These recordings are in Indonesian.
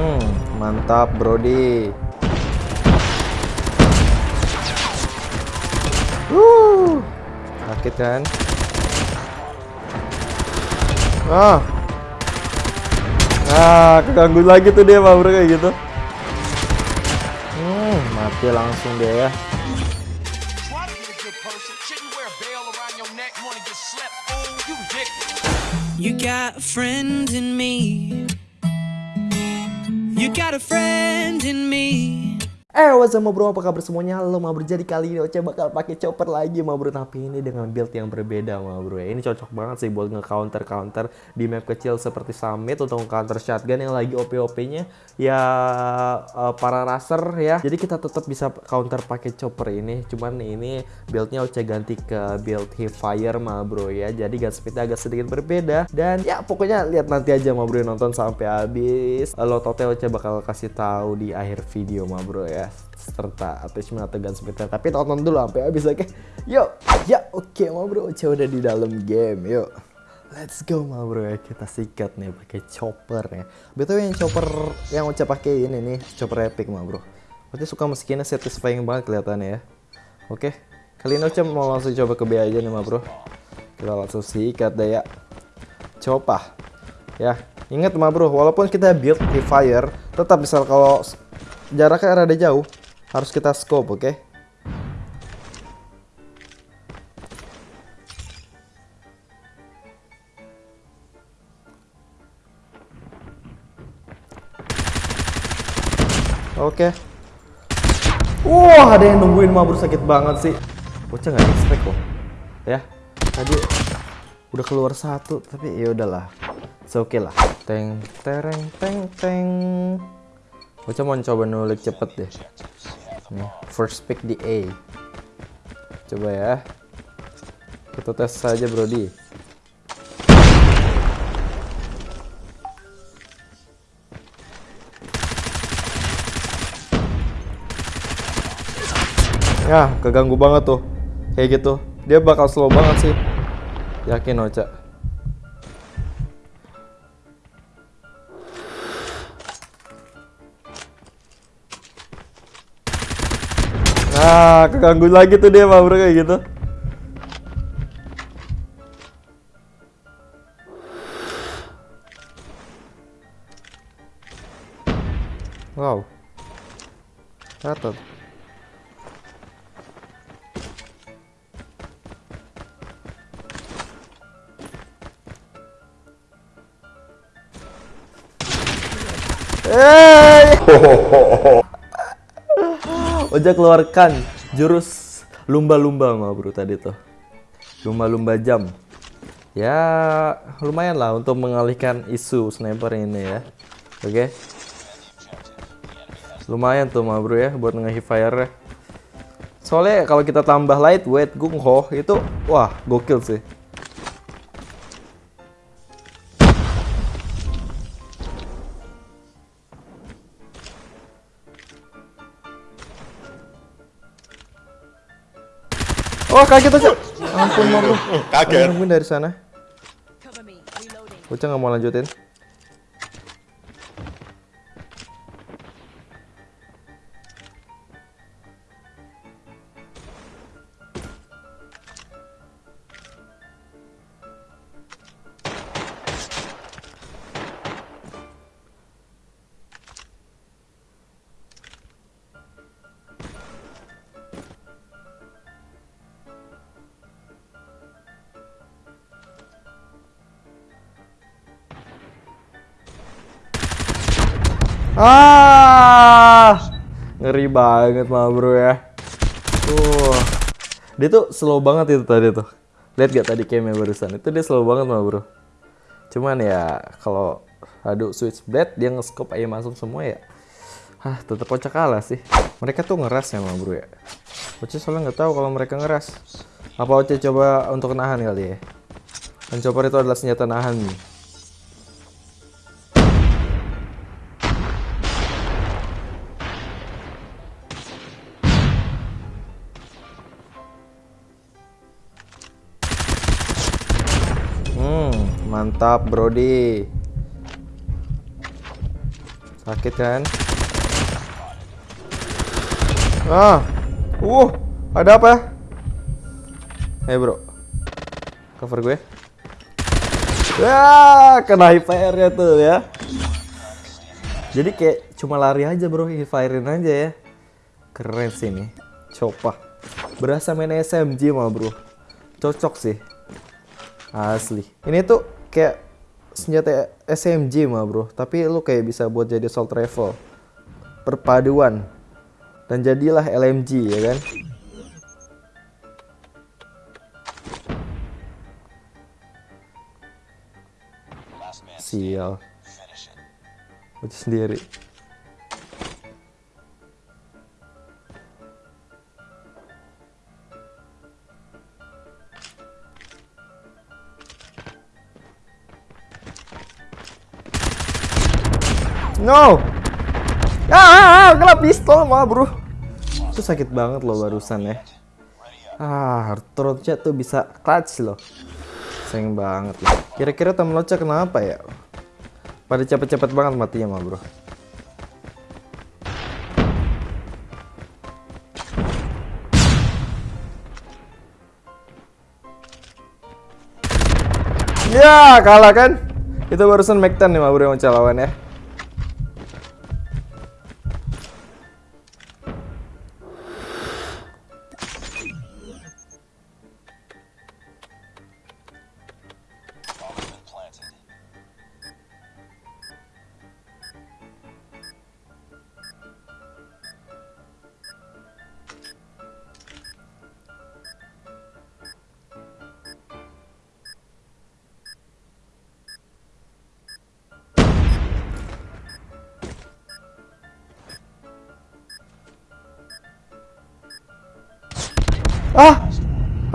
Hmm, mantap Brody. Wuh, sakit kan? Ah, ah, keganggu lagi tuh dia, Bro kayak gitu. Hmm, mati langsung dia ya. You got a friend in me. You got a friend in me. Eh, what's up, bro? Apa kabar semuanya? Halo, ma bro. Jadi kali ini Oce bakal pakai chopper lagi, ma bro. Tapi ini dengan build yang berbeda, ma bro. Ya, Ini cocok banget sih buat nge-counter-counter di map kecil seperti Summit untuk counter shotgun yang lagi OP-OP-nya ya eh, para racer ya. Jadi kita tetap bisa counter pakai chopper ini. Cuman ini buildnya Oce ganti ke build Fire, ma bro ya. Jadi gun speednya agak sedikit berbeda. Dan ya pokoknya lihat nanti aja, ma bro. Nonton sampai habis. Lototnya Oce bakal kasih tahu di akhir video, ma bro ya serta attachment atau gun speednya tapi tonton dulu sampai habis oke? Yuk ya oke ma bro Oce udah di dalam game yuk let's go ma bro ya kita sikat nih pakai chopper ya. Betul yang chopper yang Oce pakai ini nih chopper epic ma bro. Oce suka meskinya satisfying banget kelihatannya ya. Oke kali ini Oce mau langsung coba ke B aja nih ma bro. Kita langsung sikat deh ya. Coba ya. Ingat ma bro walaupun kita build di fire tetap misal kalau jaraknya rada jauh harus kita scope oke? Oke. Wah ada yang nungguin mabur sakit banget sih. Bocah nggak expect kok. Ya tadi udah keluar satu tapi ya udahlah. Oke lah. Teng tereng teng teng. Bocah mau coba nulik cepet deh. Nih, first pick di A. Coba ya. Kita tes saja, Brody. Ya, keganggu banget tuh. Kayak gitu. Dia bakal slow banget sih. Yakin, Ocha. Nah, keganggu lagi tuh dia, Bro kayak gitu. Wow. Catat. Hey! Ojek keluarkan jurus lumba-lumba mah bro tadi tuh. Lumba-lumba jam. Ya lumayan lah untuk mengalihkan isu sniper ini ya. Oke. Lumayan tuh mah bro ya buat nge fire -nya. Soalnya kalau kita tambah lightweight gung ho itu wah gokil sih. Oh kaget aja. Ampun mau bro. Kaget. Nungguin dari sana. Bocah nggak mau lanjutin. Ah, ngeri banget mah bro ya. Tuh, dia tuh slow banget itu tadi tuh. Lihat gak tadi camnya barusan? Itu dia slow banget mah bro. Cuman ya kalau adu switch blade dia nge-scope aja masuk semua ya. Hah, tetap kocak kalah sih. Mereka tuh ngeras ya mah bro ya. Oce soalnya nggak tahu kalau mereka ngeras. Apa Oce coba untuk nahan kali ya? Dan chopper itu adalah senjata nahan nih. Mantap Brody. Sakit kan? Ah, uh, ada apa? Eh bro, cover gue. Ya, kena fire-nya tuh ya. Jadi kayak cuma lari aja bro, firein aja ya. Keren sih nih, coba. Berasa main SMG mah bro, cocok sih. Asli. Ini tuh kayak senjata SMG mah bro, tapi lu kayak bisa buat jadi assault rifle. Perpaduan. Dan jadilah LMG ya kan. Sial. Lucu sendiri. No! Ah, ah, ah, kena pistol mah bro. Itu sakit banget loh barusan ya. Ah, Rocha tuh bisa clutch loh. Sayang banget loh. Kira-kira temen Rocha kenapa ya? Pada cepet-cepet banget matinya mah bro. Ya kalah kan? Itu barusan Mactan nih mah bro yang lawan ya. Ah,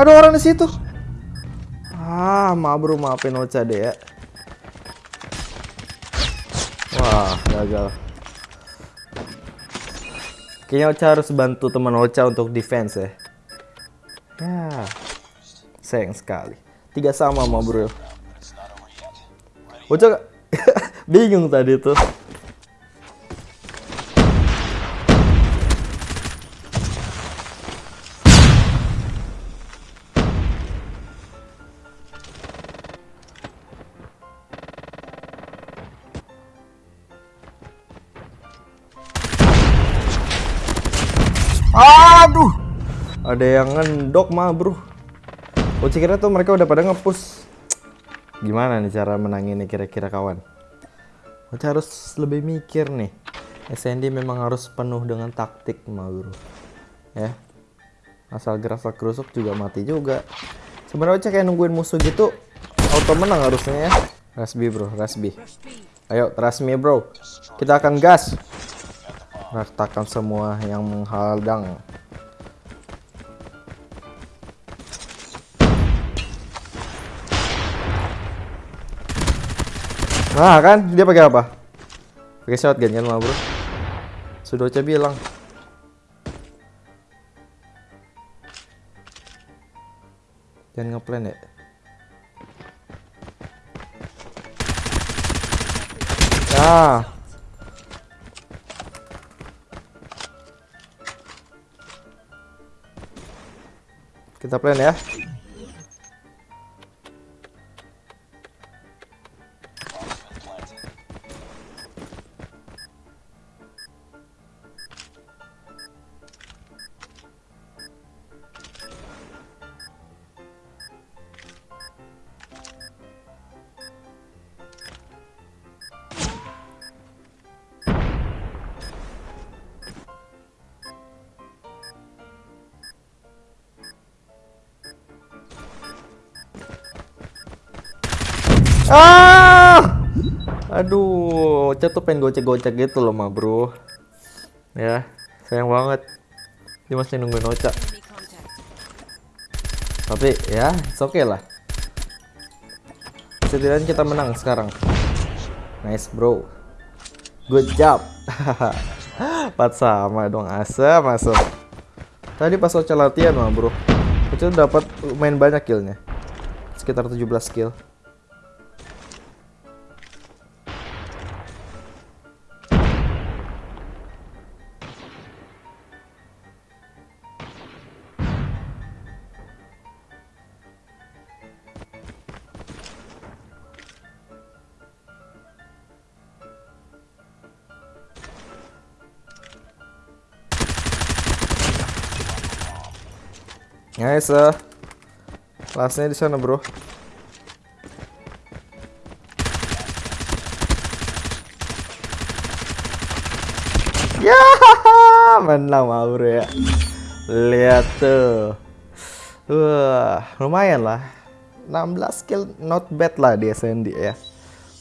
ada orang di situ. Ah, maaf bro, maafin Ocha deh ya. Wah, gagal. Kayaknya Ocha harus bantu teman Ocha untuk defense ya. Ya, sayang sekali. Tiga sama ma bro. Ocha bingung tadi tuh. Aduh. Ada yang ngendok mah, Bro. Oh, kira tuh mereka udah pada ngepush. Gimana nih cara menangin nih kira-kira kawan? Ocha harus lebih mikir nih. SND memang harus penuh dengan taktik mah, Bro. Ya. Asal gerak kerusuk juga mati juga. Sebenarnya Ocha kayak nungguin musuh gitu auto menang harusnya ya. Rasbi, Bro, Rasbi. Ayo, me, Bro. Kita akan gas ratakan semua yang menghadang Nah kan dia pakai apa? Pakai shotgun kan mah bro. Sudah coba bilang. Jangan ngeplan ya. Nah, Kita plan ya. Ah! Aduh, Ocha tuh pengen gocek-gocek gitu loh, mah bro. Ya, sayang banget. Dia masih nungguin Ocha. Tapi ya, oke okay lah. Setidaknya kita menang sekarang. Nice bro. Good job. Empat sama dong, asem masuk. Tadi pas Ocha latihan mah bro. Ocha dapat main banyak killnya. Sekitar 17 kill. Nice. eh. Lastnya di sana, Bro. Ya, menang mah, Bro ya. Lihat tuh. Wah, lumayan lah. 16 kill not bad lah di SND ya.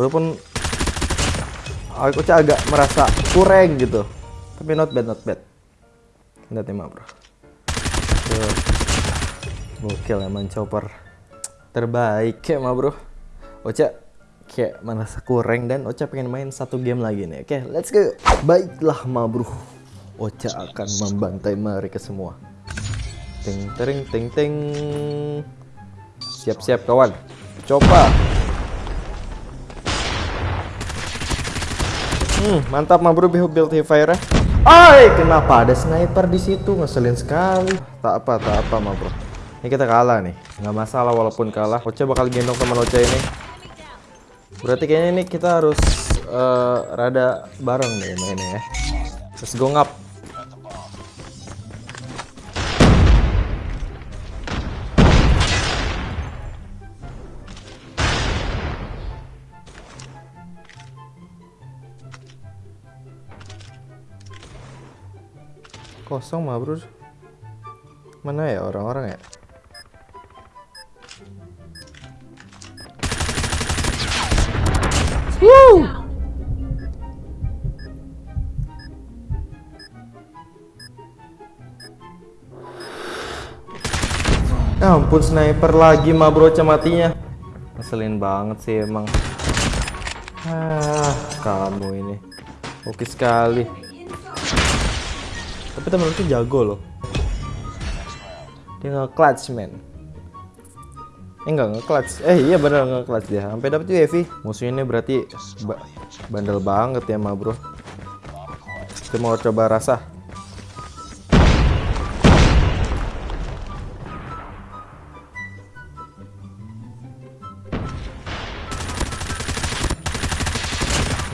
Walaupun aku agak merasa kurang gitu. Tapi not bad, not bad. Lihat mah, Bro. Tuh. Gokil emang chopper. Terbaik ya mah bro. Ocha kayak merasa kurang dan Ocha pengen main satu game lagi nih. Oke let's go. Baiklah mah bro. Ocha akan membantai mereka semua. Ting tering ting ting. Siap-siap kawan. Coba. Hmm, mantap mah bro build fire Ay, kenapa ada sniper di situ? Ngeselin sekali. Tak apa, tak apa mah bro. Ini kita kalah nih. Nggak masalah walaupun kalah. Ocha bakal gendong teman Ocha ini. Berarti kayaknya ini kita harus eh, rada bareng nih mainnya ya. Let's go ngap. Kosong mah bro. Mana ya orang-orang ya? Ya ampun sniper lagi mah bro matinya. Ngeselin banget sih emang. Ah, kamu ini. Oke sekali. Tapi temen itu jago loh. Dia nge-clutch man. Eh enggak nge-clutch. Eh iya bener nge-clutch dia. Sampai dapet UAV. Musuhnya ini berarti ba- bandel banget ya mah bro. Kita mau coba rasa.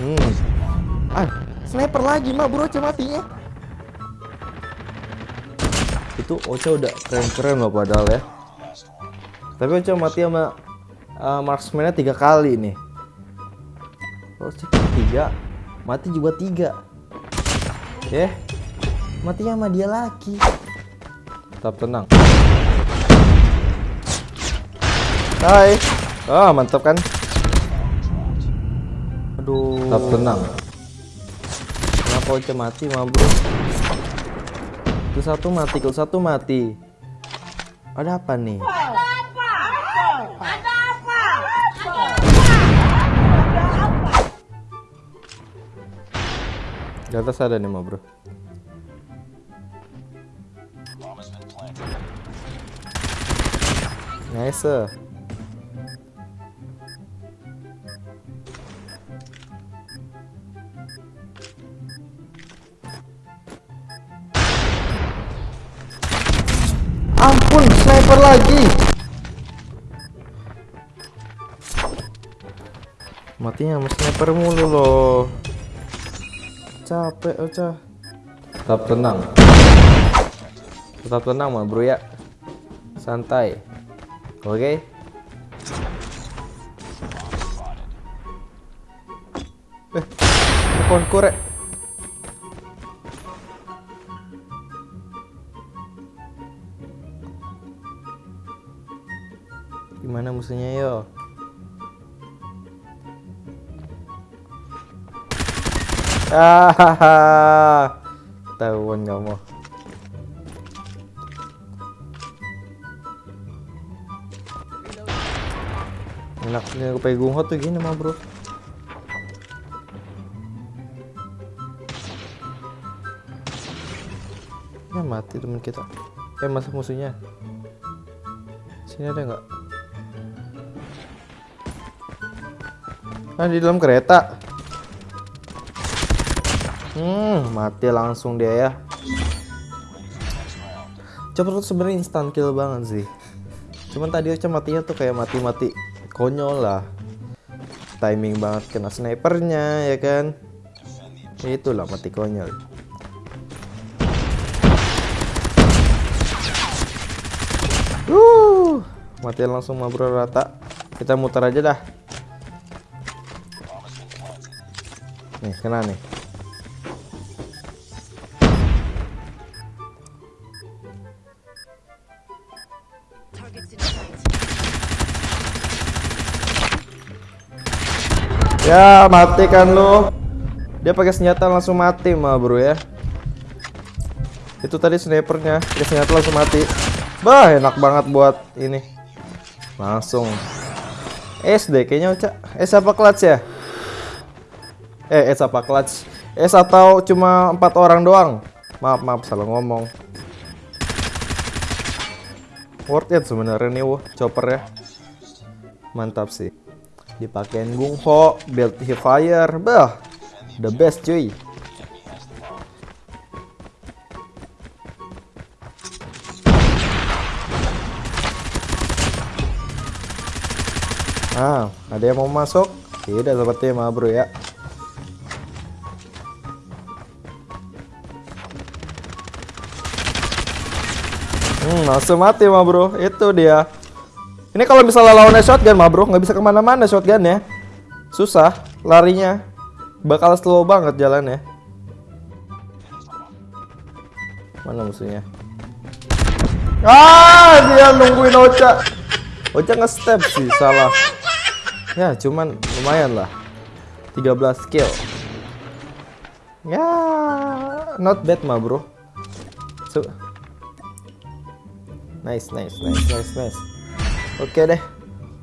Hmm. Ah, sniper lagi mah bro Ocha matinya. Itu Ocha udah keren-keren loh padahal ya. Tapi Ocha mati sama uh, marksman-nya tiga kali nih. Ocha tiga, mati juga tiga. Ya, matinya sama dia lagi. Tetap tenang. Hai. Ah, mantap kan? Aduh. Tetap tenang. Kenapa Ocha mati mah bro? Itu satu mati, kalau satu mati. Ada apa nih? Di atas ada nih mah bro. Nice. Ampun, sniper lagi. Matinya sama sniper mulu loh. Capek, Ocha. Tetap tenang. Tetap tenang mah, bro ya. Santai. Oke. Eh, ada pohon korek. Gimana musuhnya yo? Ah, tahuan kamu. Enaknya kepegung hot tuh gini mah bro. Ya mati teman kita. Eh masuk musuhnya. Sini ada nggak? Ah di dalam kereta. Hmm, mati langsung dia ya. Cepet tuh sebenarnya instant kill banget sih. Cuman tadi Ocha matinya tuh kayak mati-mati konyol lah. Timing banget kena snipernya ya kan. Itulah mati konyol. matiin langsung ma bro rata kita muter aja dah nih kena nih Ya, mati kan lu. Dia pakai senjata langsung mati mah, Bro ya. Itu tadi snipernya, pakai senjata langsung mati. Bah, enak banget buat ini. Langsung. SD kayaknya Uca. S apa clutch ya? Eh, S apa clutch? S atau cuma empat orang doang? Maaf, maaf salah ngomong. Worth it sebenarnya nih, wah, chopper ya. Mantap sih dipakein Gung Ho, build fire, bah, the best cuy. Ah, ada yang mau masuk? Tidak seperti mah bro ya. Hmm, langsung mati mah bro. Itu dia. Ini kalau misalnya lawannya shotgun mah bro, nggak bisa ke mana-mana shotgun ya. Susah larinya. Bakal slow banget jalannya. Mana musuhnya? Ah, dia nungguin Ocha. Ocha nge-step sih, salah. Ya, cuman lumayan lah. 13 kill. Ya, not bad mah bro. So, nice, nice, nice, nice, nice. Oke deh,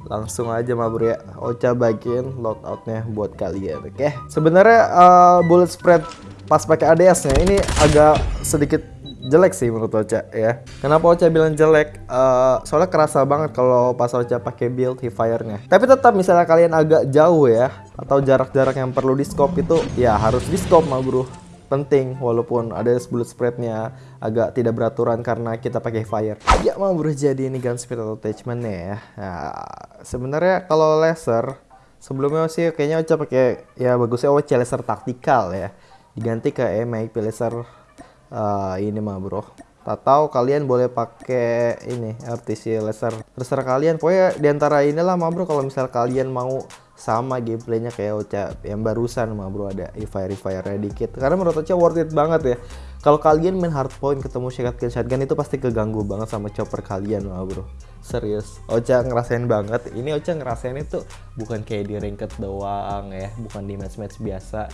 langsung aja mah bro ya. Ocha bagiin loadoutnya buat kalian, oke? Sebenarnya uh, bullet spread pas pakai ADS-nya ini agak sedikit jelek sih menurut Ocha ya. Kenapa Ocha bilang jelek? Uh, soalnya kerasa banget kalau pas Ocha pakai build fire-nya. Tapi tetap misalnya kalian agak jauh ya, atau jarak-jarak yang perlu di scope itu ya harus di scope mah bro penting walaupun ada bullet spreadnya agak tidak beraturan karena kita pakai fire. Ya mau bro jadi ini gun speed atau attachmentnya ya. Nah, sebenarnya kalau laser sebelumnya sih kayaknya Ocha pakai ya bagusnya Ocha laser taktikal ya. Diganti ke MIP laser uh, ini mah bro. Atau kalian boleh pakai ini RTC laser. Terserah kalian. Pokoknya di antara inilah mah bro. Kalau misal kalian mau sama gameplaynya kayak Ocha yang barusan mah bro ada fire fire dikit karena menurut Ocha worth it banget ya. Kalau kalian main hardpoint ketemu shotgun shotgun itu pasti keganggu banget sama chopper kalian mah bro. Serius. Ocha ngerasain banget. Ini Ocha ngerasain itu bukan kayak di ranked doang ya bukan di match match biasa.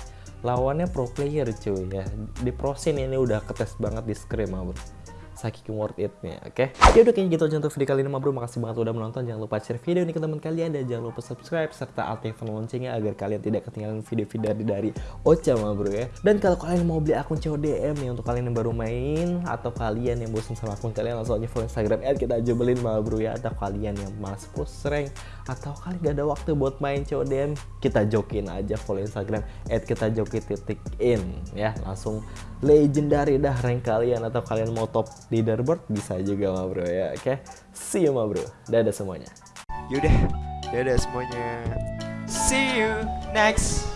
Lawannya pro player cuy ya. Di pro scene ini udah ketes banget di scrim mah bro saking worth it-nya, oke? Okay? Ya udah kayaknya gitu aja untuk video kali ini, bro. Makasih banget udah menonton. Jangan lupa share video ini ke teman kalian dan jangan lupa subscribe serta aktifkan loncengnya agar kalian tidak ketinggalan video-video dari Ocha, ma bro ya. Dan kalau kalian mau beli akun CODM nih untuk kalian yang baru main atau kalian yang bosan sama akun kalian langsung aja follow Instagram kita jebelin ma bro ya. Atau kalian yang malas push rank atau kalian gak ada waktu buat main CODM, kita jokin aja follow Instagram kita joki titik in ya. Langsung legendary dah rank kalian atau kalian mau top leaderboard bisa juga ma bro ya oke okay? see you ma bro dadah semuanya Yaudah, dadah semuanya. See you next